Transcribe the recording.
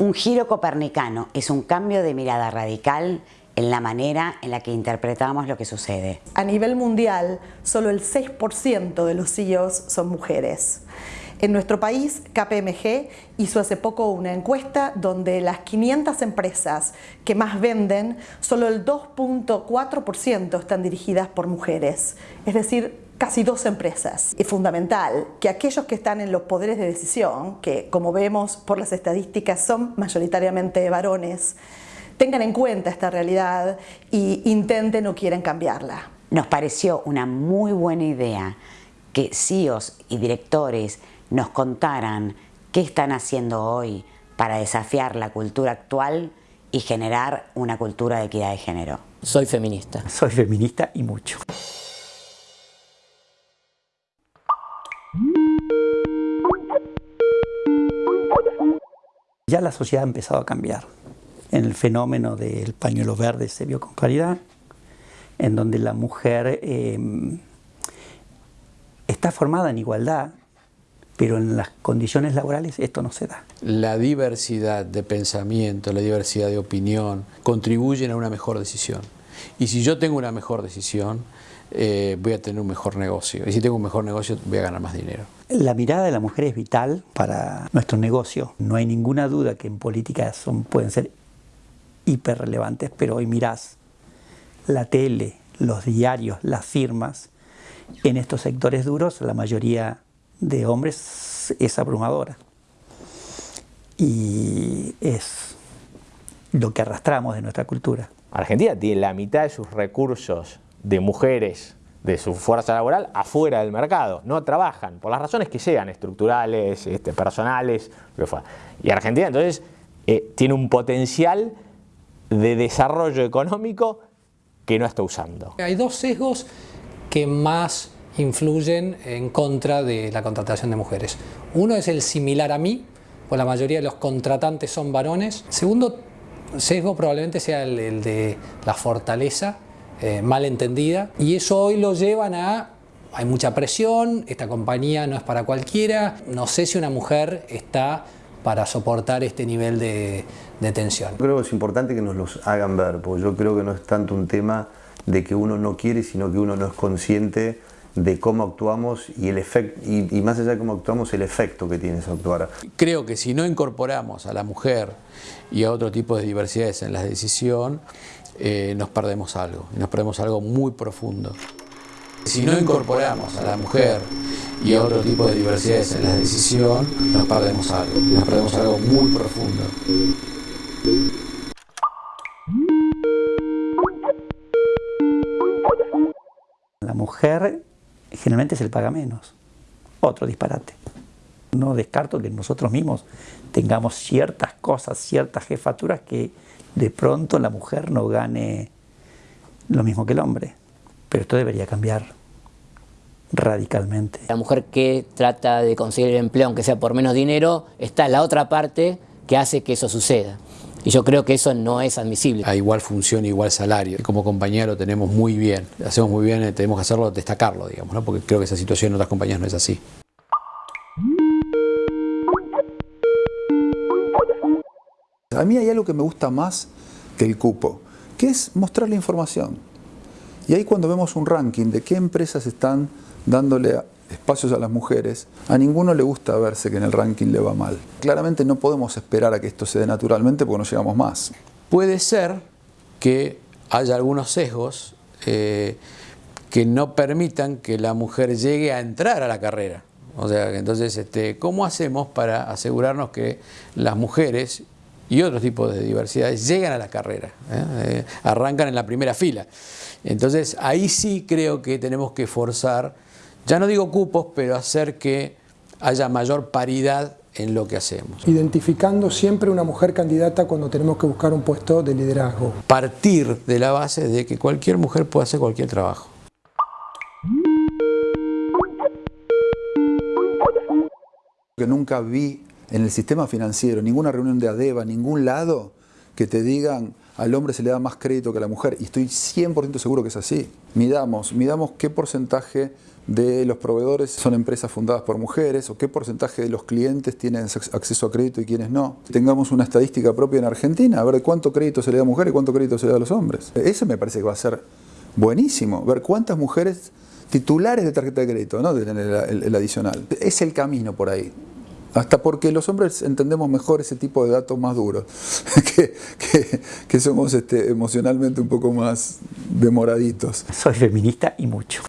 Un giro copernicano es un cambio de mirada radical en la manera en la que interpretamos lo que sucede. A nivel mundial, solo el 6% de los CEOs son mujeres. En nuestro país, KPMG hizo hace poco una encuesta donde las 500 empresas que más venden, solo el 2.4% están dirigidas por mujeres, es decir, casi dos empresas. Es fundamental que aquellos que están en los poderes de decisión, que como vemos por las estadísticas son mayoritariamente varones, tengan en cuenta esta realidad e intenten o quieren cambiarla. Nos pareció una muy buena idea que CEOs y directores nos contaran qué están haciendo hoy para desafiar la cultura actual y generar una cultura de equidad de género. Soy feminista. Soy feminista y mucho. Ya la sociedad ha empezado a cambiar. En el fenómeno del pañuelo verde se vio con claridad, en donde la mujer eh, está formada en igualdad, pero en las condiciones laborales esto no se da. La diversidad de pensamiento, la diversidad de opinión, contribuyen a una mejor decisión. Y si yo tengo una mejor decisión, eh, voy a tener un mejor negocio. Y si tengo un mejor negocio, voy a ganar más dinero. La mirada de la mujer es vital para nuestro negocio. No hay ninguna duda que en política son, pueden ser hiperrelevantes, pero hoy mirás la tele, los diarios, las firmas, en estos sectores duros, la mayoría de hombres es abrumadora. Y es lo que arrastramos de nuestra cultura. Argentina tiene la mitad de sus recursos de mujeres, de su fuerza laboral, afuera del mercado. No trabajan, por las razones que sean, estructurales, este, personales, lo que Y Argentina entonces eh, tiene un potencial de desarrollo económico que no está usando. Hay dos sesgos que más influyen en contra de la contratación de mujeres. Uno es el similar a mí, pues la mayoría de los contratantes son varones. Segundo sesgo probablemente sea el, de la fortaleza eh, mal entendida y eso hoy lo llevan a hay mucha presión, esta compañía no es para cualquiera, no sé si una mujer está para soportar este nivel de, de tensión. Creo que es importante que nos los hagan ver, porque yo creo que no es tanto un tema de que uno no quiere, sino que uno no es consciente de cómo actuamos y, el efecto, y, más allá de cómo actuamos, el efecto que tiene ese actuar. Creo que si no incorporamos a la mujer y a otro tipo de diversidades en la decisión, eh, nos perdemos algo, nos perdemos algo muy profundo. Si no incorporamos a la mujer y a otro tipo de diversidades en la decisión, nos perdemos algo, nos perdemos algo muy profundo. La mujer generalmente se le paga menos. Otro disparate. No descarto que nosotros mismos tengamos ciertas cosas, ciertas jefaturas que de pronto la mujer no gane lo mismo que el hombre. Pero esto debería cambiar radicalmente. La mujer que trata de conseguir el empleo, aunque sea por menos dinero, está en la otra parte que hace que eso suceda. Y yo creo que eso no es admisible. A igual función, igual salario. Como compañía lo tenemos muy bien, hacemos muy bien, tenemos que hacerlo, destacarlo, digamos, ¿no? porque creo que esa situación en otras compañías no es así. A mí hay algo que me gusta más que el cupo, que es mostrar la información. Y ahí cuando vemos un ranking de qué empresas están dándole espacios a las mujeres, a ninguno le gusta verse que en el ranking le va mal. Claramente no podemos esperar a que esto se dé naturalmente porque no llegamos más. Puede ser que haya algunos sesgos eh, que no permitan que la mujer llegue a entrar a la carrera. O sea, entonces, este, ¿cómo hacemos para asegurarnos que las mujeres y otros tipos de diversidades llegan a la carrera? Eh? Eh, arrancan en la primera fila. Entonces, ahí sí creo que tenemos que forzar ya no digo cupos, pero hacer que haya mayor paridad en lo que hacemos. Identificando siempre una mujer candidata cuando tenemos que buscar un puesto de liderazgo. Partir de la base de que cualquier mujer puede hacer cualquier trabajo. Que nunca vi en el sistema financiero, ninguna reunión de ADEVA, ningún lado, que te digan al hombre se le da más crédito que a la mujer, y estoy 100% seguro que es así. Midamos, qué porcentaje de los proveedores son empresas fundadas por mujeres o qué porcentaje de los clientes tienen acceso a crédito y quiénes no. Tengamos una estadística propia en Argentina, a ver cuánto crédito se le da a mujeres y cuánto crédito se le da a los hombres. Eso me parece que va a ser buenísimo, ver cuántas mujeres titulares de tarjeta de crédito, ¿no? el, el adicional. Es el camino por ahí. Hasta porque los hombres entendemos mejor ese tipo de datos más duros, que, somos este, emocionalmente un poco más demoraditos. Soy feminista y mucho.